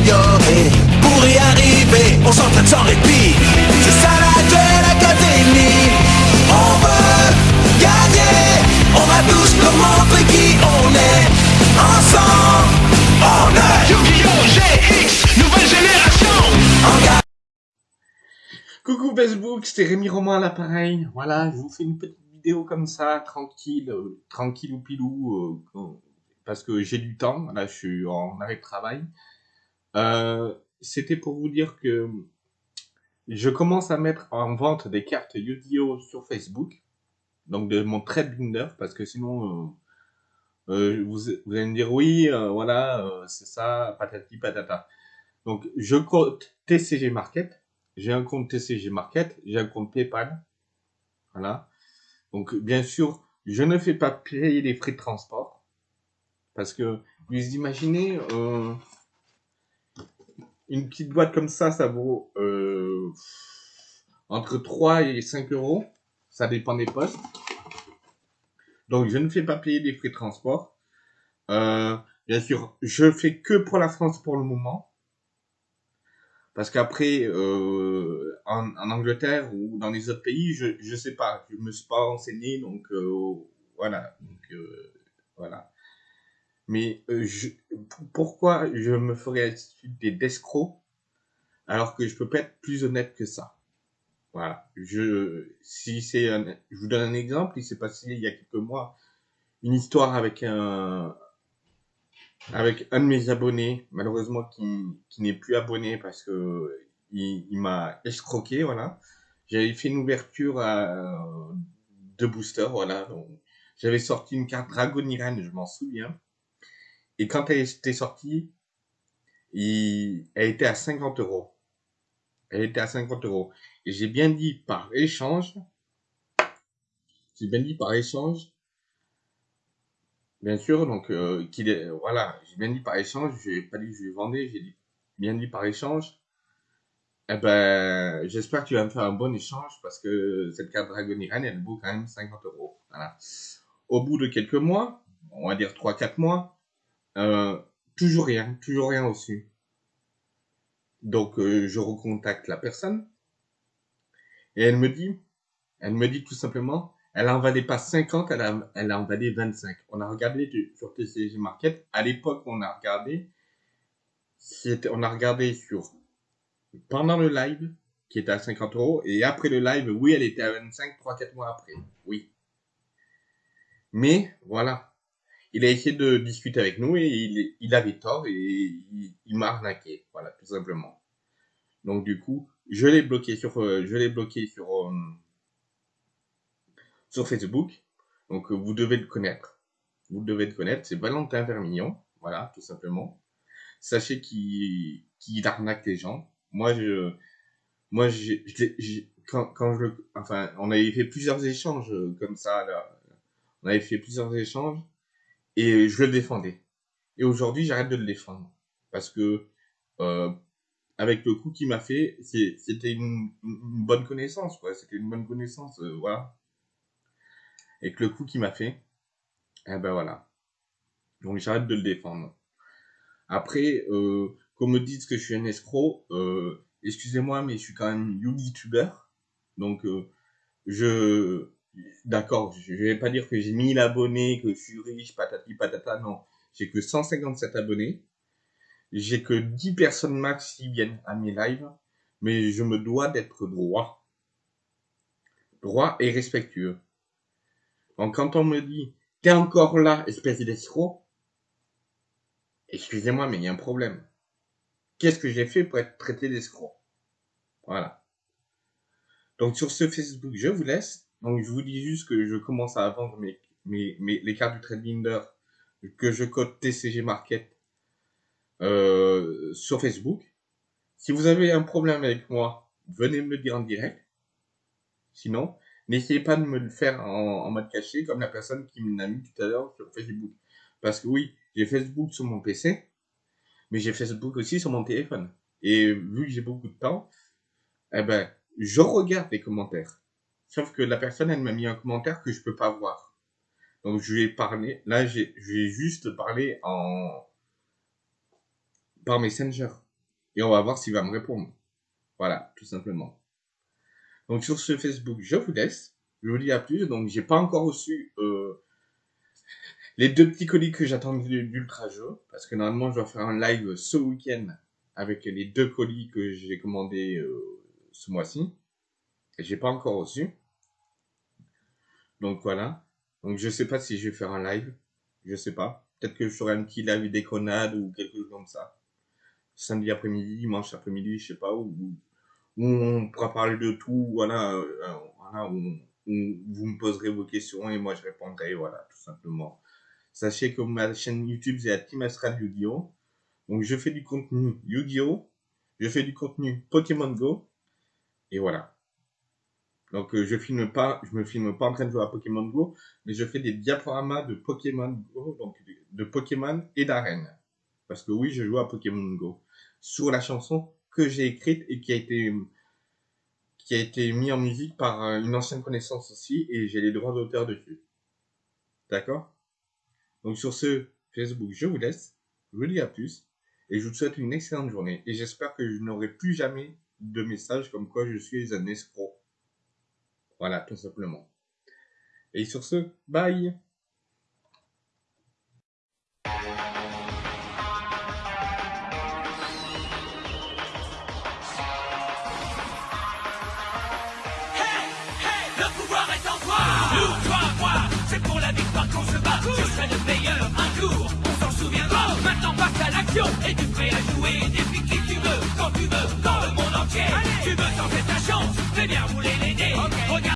s'améliorer. Pour y arriver, on s'entraîne sans répit. C'est ça la Duel Académie. On veut gagner. On va tous leur montrer qui on est. Ensemble, on est Yu-Gi-Oh! GX, nouvelle génération en garde. Coucou Facebook, c'était Rémi Romain à l'appareil. Voilà, je vous fais une petite vidéo comme ça, tranquille, euh, tranquille ou pilou, euh, parce que j'ai du temps. Là, je suis en arrêt de travail. Euh, c'était pour vous dire que je commence à mettre en vente des cartes Yu-Gi-Oh sur Facebook, donc de mon trade binder, parce que sinon, euh, euh, vous, vous allez me dire oui, euh, voilà, euh, c'est ça, patati patata. Donc, je compte TCG Market j'ai un compte TCG Market, j'ai un compte PayPal. Voilà. Donc, bien sûr, je ne fais pas payer les frais de transport. Parce que, vous imaginez, euh, une petite boîte comme ça, ça vaut euh, entre 3 et 5 euros. Ça dépend des postes. Donc, je ne fais pas payer les frais de transport. Euh, bien sûr, je fais que pour la France pour le moment. Parce qu'après, euh, en, Angleterre ou dans les autres pays, je je sais pas, je me suis pas renseigné, donc voilà, voilà. Mais euh, pourquoi je me ferais des d'escrocs alors que je peux pas être plus honnête que ça? Voilà. Je, si c'est, je vous donne un exemple, il s'est passé il y a quelques mois une histoire avec un avec un de mes abonnés, malheureusement qui, qui n'est plus abonné parce que il, m'a escroqué, voilà. J'avais fait une ouverture à, de booster, voilà. J'avais sorti une carte Dragon Iran, je m'en souviens. Et quand elle était sortie, elle était à 50 euros. Elle était à 50 euros. Et j'ai bien dit par échange, j'ai bien dit par échange, Bien sûr, donc euh, qu'il est, voilà, j'ai bien dit par échange, j'ai pas dit que je lui vendais, j'ai bien dit par échange. Eh ben, j'espère que tu vas me faire un bon échange parce que cette carte Dragon Iran, elle vaut quand même 50 euros. Voilà. Au bout de quelques mois, on va dire 3-4 mois, euh, toujours rien, toujours rien reçu. Donc euh, je recontacte la personne et elle me dit, elle me dit tout simplement, elle en valait pas 50, elle, a, elle en valait 25. On a regardé sur TCG Market. À l'époque, on a regardé, on a regardé sur, pendant le live, qui était à 50 euros, et après le live, oui, elle était à 25, 3-4 mois après. Oui. Mais, voilà. Il a essayé de discuter avec nous et il, il avait tort et il, il m'a arnaqué. Voilà, tout simplement. Donc, du coup, je l'ai bloqué sur, euh, je l'ai bloqué sur, euh, sur Facebook. Donc, euh, vous devez le connaître. Vous devez le connaître. C'est Valentin Vermillon. Voilà, tout simplement. Sachez qu'il qu'il arnaque les gens. Moi, je, moi, je l'ai- j'ai- quand, quand je le, enfin, on avait fait plusieurs échanges euh, comme ça, là. On avait fait plusieurs échanges et je le défendais. Et aujourd'hui, j'arrête de le défendre parce que, euh, avec le coup qu'il m'a fait, c'était une, bonne connaissance, quoi. C'était une bonne connaissance, euh, voilà. Et que le coup qu'il m'a fait, eh ben voilà. Donc j'arrête de le défendre. Après, euh, qu'on me dise que je suis un escroc, euh, excusez-moi, mais je suis quand même YouTuber. Donc, je, d'accord, je vais pas dire que j'ai 1000 abonnés, que je suis riche, patati patata, non. J'ai que 157 abonnés. J'ai que 10 personnes max qui viennent à mes lives. Mais je me dois d'être droit. Droit et respectueux. Donc, quand on me dit, t'es encore là, espèce d'escroc, excusez-moi, mais il y a un problème. Qu'est-ce que j'ai fait pour être traité d'escroc? Voilà. Donc sur ce Facebook, je vous laisse. Donc je vous dis juste que je commence à vendre mes, mes, mes les cartes du Trade Binder que je code TCG Market euh, sur Facebook. Si vous avez un problème avec moi, venez me le dire en direct. Sinon, n'essayez pas de me le faire en, en mode caché comme la personne qui m'a mis tout à l'heure sur Facebook. Parce que oui, j'ai Facebook sur mon PC, mais j'ai Facebook aussi sur mon téléphone. Et vu que j'ai beaucoup de temps, eh ben, je regarde les commentaires. Sauf que la personne, elle m'a mis un commentaire que je peux pas voir. Donc je lui ai là j'ai, je lui ai juste parlé en, par Messenger. Et on va voir s'il va me répondre. Voilà, tout simplement. Donc sur ce Facebook, je vous laisse. Je vous dis à plus. Donc j'ai pas encore reçu euh, les deux petits colis que j'attendais d'Ultra Jeu. Parce que normalement je dois faire un live ce week-end avec les deux colis que j'ai commandés euh, ce mois-ci. J'ai pas encore reçu. Donc voilà. Donc je sais pas si je vais faire un live. Je sais pas. Peut-être que je ferai un petit live déconnade ou quelque chose comme ça. Samedi après-midi, dimanche après-midi, je sais pas, où, où on pourra parler de tout, voilà, euh, voilà où, vous me poserez vos questions et moi je répondrai, voilà, tout simplement. Sachez que ma chaîne YouTube, c'est la Team Astral Yu-Gi-Oh! Donc je fais du contenu Yu-Gi-Oh! Je fais du contenu Pokémon Go. Et voilà. Donc euh, je filme pas, je me filme pas en train de jouer à Pokémon Go, mais je fais des diaporamas de Pokémon Go, donc de Pokémon et d'arène. Parce que oui, je joue à Pokémon Go. Sur la chanson que j'ai écrite et qui a été qui a été mis en musique par euh, une ancienne connaissance aussi, et j'ai les droits d'auteur dessus. D'accord? Donc sur ce Facebook, je vous laisse, je vous dis à plus, et je vous souhaite une excellente journée, et j'espère que je n'aurai plus jamais de messages comme quoi je suis un escroc. Voilà, tout simplement. Et sur ce, bye. Hey, hey, le pouvoir est en toi. Nous, toi, moi, c'est pour la victoire qu'on se bat. Je serai le meilleur un jour, on s'en souviendra Maintenant passe à l'action, et tu